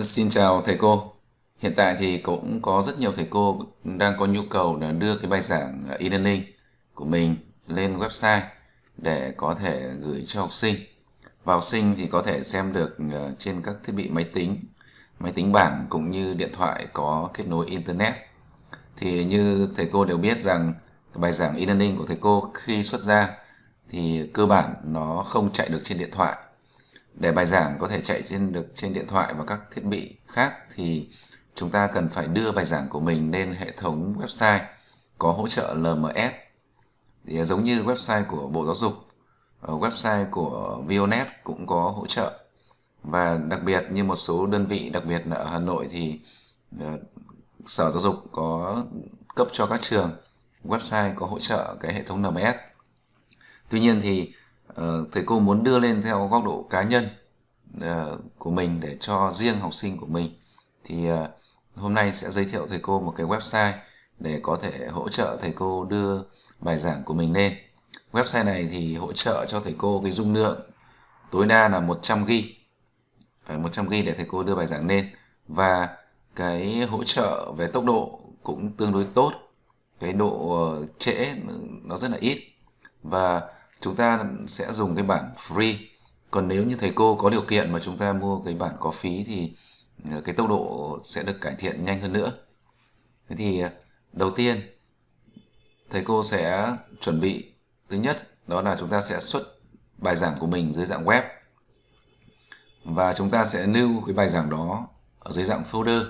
Xin chào thầy cô. Hiện tại thì cũng có rất nhiều thầy cô đang có nhu cầu là đưa cái bài giảng à, e-learning của mình lên website để có thể gửi cho học sinh. Và học sinh thì có thể xem được à, trên các thiết bị máy tính, máy tính bảng cũng như điện thoại có kết nối internet. Thì như thầy cô đều biết rằng cái bài giảng e-learning của thầy cô khi xuất ra thì cơ bản nó không chạy được trên điện thoại để bài giảng có thể chạy trên được trên điện thoại và các thiết bị khác thì chúng ta cần phải đưa bài giảng của mình lên hệ thống website có hỗ trợ LMS thì giống như website của Bộ Giáo dục ờ, website của Vionet cũng có hỗ trợ. Và đặc biệt như một số đơn vị, đặc biệt là ở Hà Nội thì ờ, Sở Giáo dục có cấp cho các trường website có hỗ trợ cái hệ thống LMS tuy nhiên thì Ờ, thầy cô muốn đưa lên theo góc độ cá nhân ờ, của mình để cho riêng học sinh của mình. Thì ờ, hôm nay sẽ giới thiệu thầy cô một cái website để có thể hỗ trợ thầy cô đưa bài giảng của mình lên. Website này thì hỗ trợ cho thầy cô cái dung lượng tối đa là 100 g 100 g để thầy cô đưa bài giảng lên. Và cái hỗ trợ về tốc độ cũng tương đối tốt, cái độ trễ ừ, nó rất là ít. Và chúng ta sẽ dùng cái bản free. Còn nếu như thầy cô có điều kiện mà chúng ta mua cái bản có phí thì ờ, cái tốc độ sẽ được cải thiện nhanh hơn nữa. Thế thì ờ, đầu tiên, thầy cô sẽ chuẩn bị, thứ nhất đó là chúng ta sẽ xuất bài giảng của mình dưới dạng web. Và chúng ta sẽ lưu cái bài giảng đó ở dưới dạng folder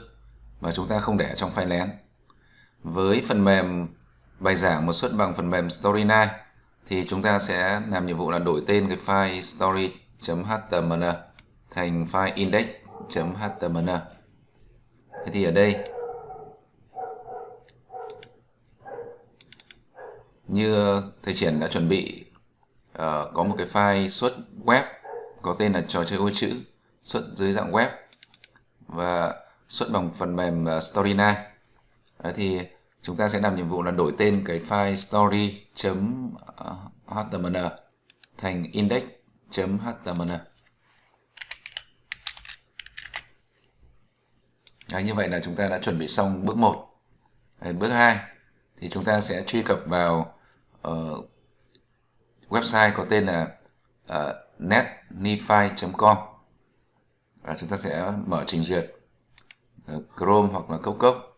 và chúng ta không để trong file lén. Với phần mềm bài giảng một xuất bằng phần mềm Storyline thì chúng ta sẽ làm nhiệm vụ là đổi tên cái file story.html thành file index.html thế thì ở đây như thầy triển đã chuẩn bị uh, có một cái file xuất web có tên là trò chơi ô chữ xuất dưới dạng web và xuất bằng phần mềm ờ, uh, Storyline Đấy thì chúng ta sẽ làm nhiệm vụ là đổi tên cái file story.html ờ, thành index.html Đấy, như vậy là chúng ta đã chuẩn bị xong bước 1 Đấy, bước 2 thì chúng ta sẽ truy cập vào uh, website có tên là ờ, uh, netnify.com và chúng ta sẽ mở trình duyệt uh, Chrome hoặc là cốc cốc.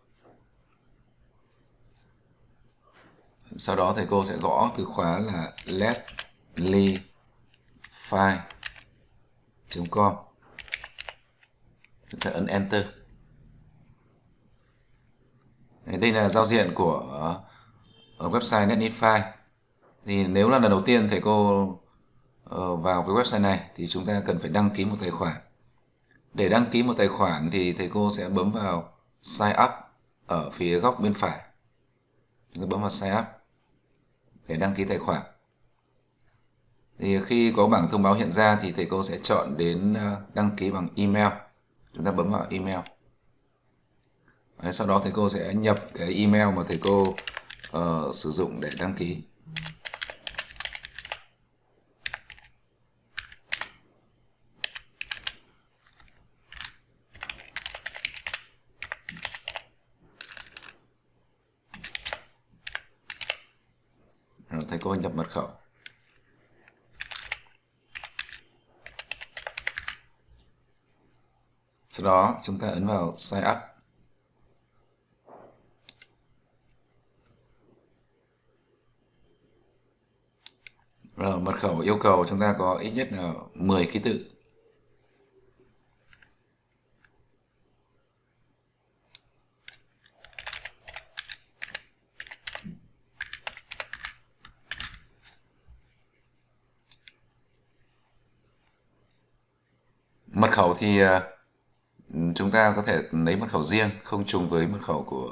Sau đó thầy cô sẽ gõ từ khóa là letlyfile.com chúng ta ấn enter. Đây là giao diện của ở website Netlify. Thì nếu là lần đầu tiên thầy cô ờ, vào cái website này thì chúng ta cần phải đăng ký một tài khoản. Để đăng ký một tài khoản thì thầy cô sẽ bấm vào sign up ở phía góc bên phải. Chúng ta bấm vào sign up để đăng ký tài khoản. Thì khi có bảng thông báo hiện ra thì thầy cô sẽ chọn đến ờ, đăng ký bằng email. Chúng ta bấm vào email. Đấy, sau đó thầy cô sẽ nhập cái email mà thầy cô uh, sử dụng để đăng ký. Thầy cô nhập mật khẩu. Sau đó chúng ta ấn vào sign up. Rồi, mật khẩu yêu cầu chúng ta có ít nhất là 10 ký tự. Mật khẩu thì ờ, chúng ta có thể lấy mật khẩu riêng không trùng với mật khẩu của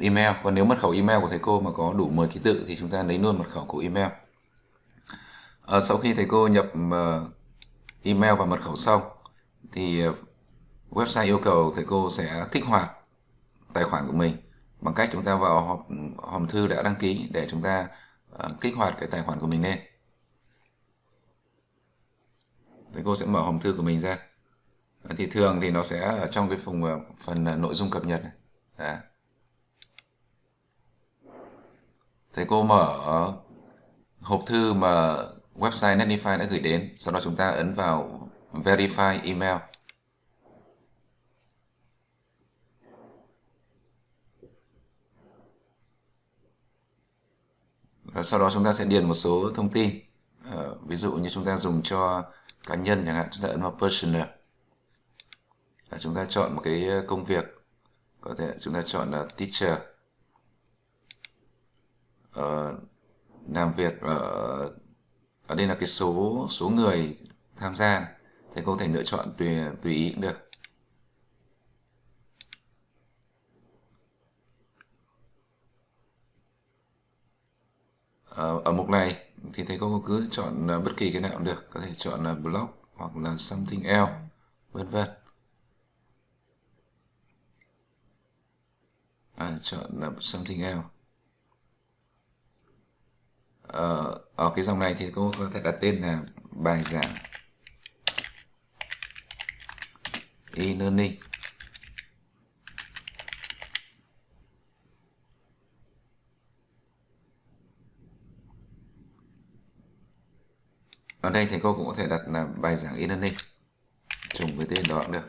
email. Còn nếu mật khẩu email của thầy cô mà có đủ 10 ký tự thì chúng ta lấy luôn mật khẩu của email. À, sau khi thầy cô nhập ờ, email và mật khẩu xong thì website yêu cầu thầy cô sẽ kích hoạt tài khoản của mình bằng cách chúng ta vào hòm, hòm thư đã đăng ký để chúng ta kích hoạt cái tài khoản của mình lên thì cô sẽ mở hòm thư của mình ra. Thì thường thì nó sẽ ở trong cái ờ, phần phần nội dung cập nhật này. Đấy. thầy cô mở hộp thư mà website Netlify đã gửi đến, sau đó chúng ta ấn vào verify email. Và sau đó chúng ta sẽ điền một số thông tin. Ờ, ví dụ như chúng ta dùng cho cá nhân chẳng hạn chúng ta ấn vào personal và chúng ta chọn một cái ờ, công việc có thể chúng ta chọn là teacher. Uh, làm việc ở ở đây là cái số số người tham gia này. thì cô có thể lựa chọn tùy tùy ý cũng được. Ờ, ở, mục này thì thầy cô cứ chọn ờ, bất kỳ cái nào cũng được. Có thể chọn là blog hoặc là something else vân vân. À, chọn là something else. Ở, ở cái dòng này thì cô có thể đặt tên là bài giảng e-learning ở đây thì cô cũng có thể đặt là bài giảng e-learning trùng với tên đó cũng được.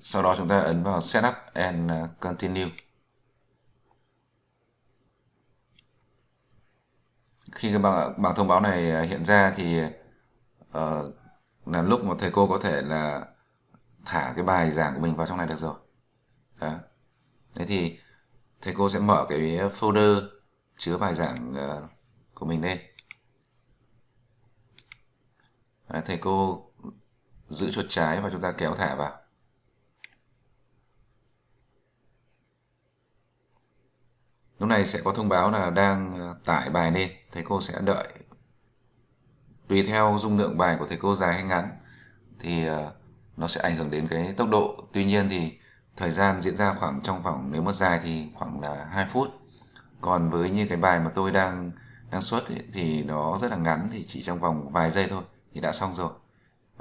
Sau đó chúng ta ấn vào setup and uh, continue. Khi cái bảng, bảng thông báo này uh, hiện ra thì uh, là lúc mà thầy cô có thể là thả cái bài giảng của mình vào trong này được rồi. Đó. thế thì thầy cô sẽ mở cái folder chứa bài giảng ờ, của mình lên Đấy, thầy cô giữ chuột trái và chúng ta kéo thả vào. Lúc này sẽ có thông báo là đang ờ, tải bài lên. Thầy cô sẽ đợi. Tùy theo dung lượng bài của thầy cô dài hay ngắn thì ờ, nó sẽ ảnh hưởng đến cái tốc độ. Tuy nhiên thì thời gian diễn ra khoảng trong vòng nếu mà dài thì khoảng là 2 phút còn với như cái bài mà tôi đang đang xuất ấy, thì nó rất là ngắn thì chỉ trong vòng vài giây thôi thì đã xong rồi.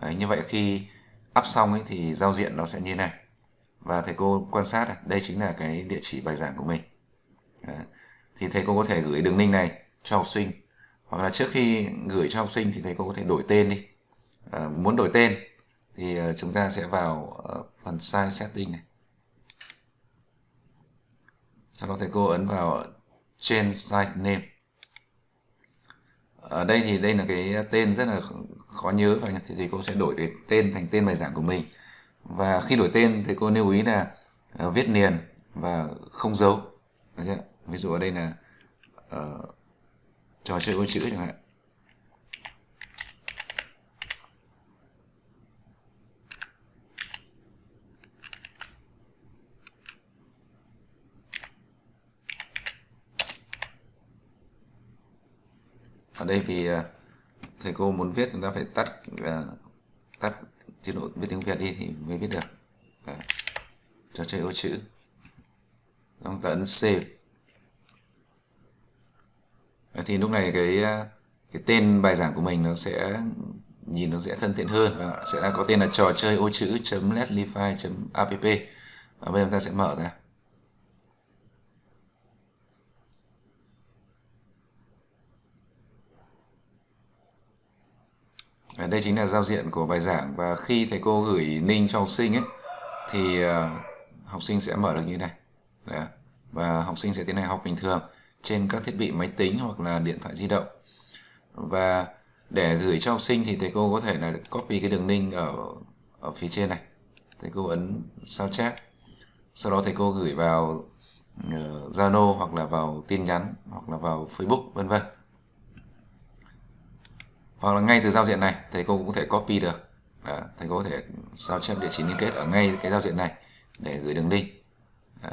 Đấy, như vậy khi up xong ấy thì giao diện nó sẽ như này. Và thầy cô quan sát này, đây chính là cái địa chỉ bài giảng của mình. Đấy. thì thầy cô có thể gửi đường link này cho học sinh. Hoặc là trước khi gửi cho học sinh thì thầy cô có thể đổi tên đi. À, muốn đổi tên thì ờ, chúng ta sẽ vào ờ, phần size setting này. Sau đó thầy cô ấn vào change site name. Ở đây thì đây là cái tên rất là khó nhớ và thì thầy cô sẽ đổi cái tên thành tên bài giảng của mình. Và khi đổi tên thầy cô lưu ý là uh, viết liền và không dấu. Ví dụ ở đây là uh, trò chơi ô chữ chẳng hạn. Ở đây vì à, thầy cô muốn viết chúng ta phải tắt uh, tắt chế độ viết tiếng Việt đi thì mới viết được. Đấy. trò chơi ô chữ. Chúng ta ấn save. Thì lúc này cái à, cái tên bài giảng của mình nó sẽ nhìn nó sẽ thân thiện hơn và sẽ là có tên là trò chơi ô chữ letlify app. Và bây giờ chúng ta sẽ mở ra. Ờ, đây chính là giao diện của bài giảng và khi thầy cô gửi link cho học sinh ấy thì ờ, học sinh sẽ mở được như này. Đấy. và học sinh sẽ tiến hành học bình thường trên các thiết bị máy tính hoặc là điện thoại di động. Và để gửi cho học sinh thì thầy cô có thể là copy cái đường link ở ở phía trên này. Thầy cô ấn sao chép. Sau đó thầy cô gửi vào ờ, Zalo uh, hoặc là vào tin nhắn hoặc là vào Facebook vân vân hoặc là ngay từ giao diện này thầy cô cũng có thể copy được. Đó, thầy cô có thể sao chép địa chỉ liên kết ở ngay cái giao diện này để gửi đường link. Đó.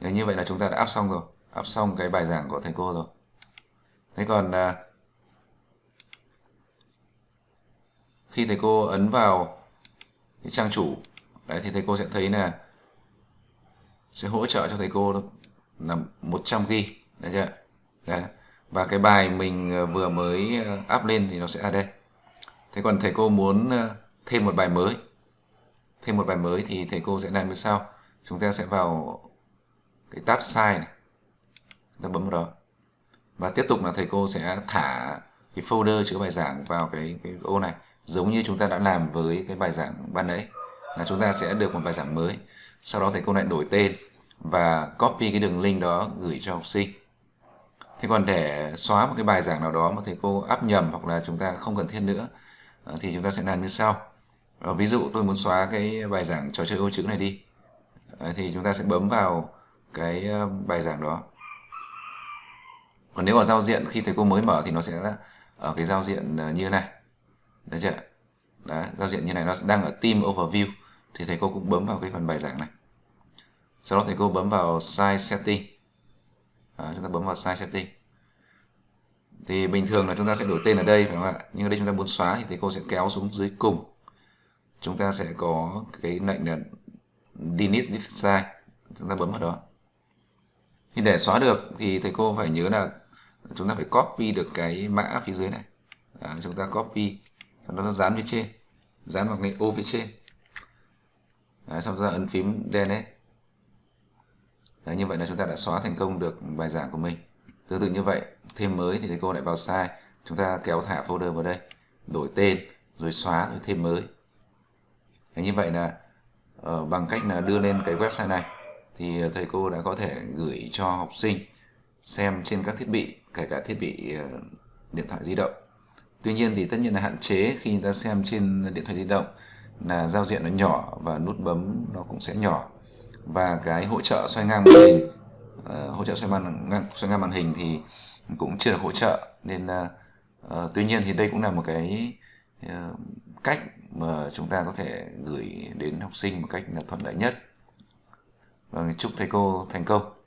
như vậy là chúng ta đã áp xong rồi. Áp xong cái bài giảng của thầy cô rồi. Thế còn à, khi thầy cô ấn vào cái trang chủ đấy thì thầy cô sẽ thấy là sẽ hỗ trợ cho thầy cô là 100 g đấy chưa? Đấy và cái bài mình ờ, vừa mới ờ, up lên thì nó sẽ ở đây. Thế còn thầy cô muốn ờ, thêm một bài mới. Thêm một bài mới thì thầy cô sẽ làm như sau. Chúng ta sẽ vào cái tab size này. Chúng ta bấm vào đó. Và tiếp tục là thầy cô sẽ thả cái folder chứa bài giảng vào cái cái ô này. Giống như chúng ta đã làm với cái bài giảng ban nãy, là chúng ta sẽ được một bài giảng mới. Sau đó thầy cô lại đổi tên và copy cái đường link đó gửi cho học sinh thế còn để xóa một cái bài giảng nào đó mà thầy cô áp nhầm hoặc là chúng ta không cần thiết nữa ờ, thì chúng ta sẽ làm như sau. Ờ, ví dụ tôi muốn xóa cái bài giảng trò chơi ô chữ này đi. Ờ, thì chúng ta sẽ bấm vào cái bài giảng đó. Còn nếu ở giao diện khi thầy cô mới mở thì nó sẽ ở cái giao diện như thế này. Đấy chưa? Đấy, giao diện như này nó đang ở team overview. Thì thầy cô cũng bấm vào cái phần bài giảng này. Sau đó thầy cô bấm vào size setting à, chúng ta bấm vào size setting. Thì bình thường là chúng ta sẽ đổi tên ở đây phải không ạ? Nhưng ở đây chúng ta muốn xóa thì thầy cô sẽ kéo xuống dưới cùng. Chúng ta sẽ có cái lệnh là delete this size. Chúng ta bấm vào đó. Thì để xóa được thì thầy cô phải nhớ là chúng ta phải copy được cái mã phía dưới này. À, chúng ta copy. Sau đó dán phía trên. Dán vào cái ô phía trên. Đấy, sau đó ấn phím delete Đấy, như vậy là chúng ta đã xóa thành công được bài giảng của mình. Tương tự như vậy thêm mới thì thầy cô lại vào sai chúng ta kéo thả folder vào đây đổi tên rồi xóa rồi thêm mới. Đấy, như vậy là uh, bằng cách là đưa lên cái website này thì thầy cô đã có thể gửi cho học sinh xem trên các thiết bị kể cả thiết bị uh, điện thoại di động. Tuy nhiên thì tất nhiên là hạn chế khi người ta xem trên điện thoại di động là giao diện nó nhỏ và nút bấm nó cũng sẽ nhỏ và cái hỗ trợ xoay ngang màn hình uh, hỗ trợ xoay màn ngang xoay ngang màn hình thì cũng chưa được hỗ trợ. Nên uh, tuy nhiên thì đây cũng là một cái uh, cách mà chúng ta có thể gửi đến học sinh một cách là thuận lợi nhất. Và vâng, chúc thầy cô thành công.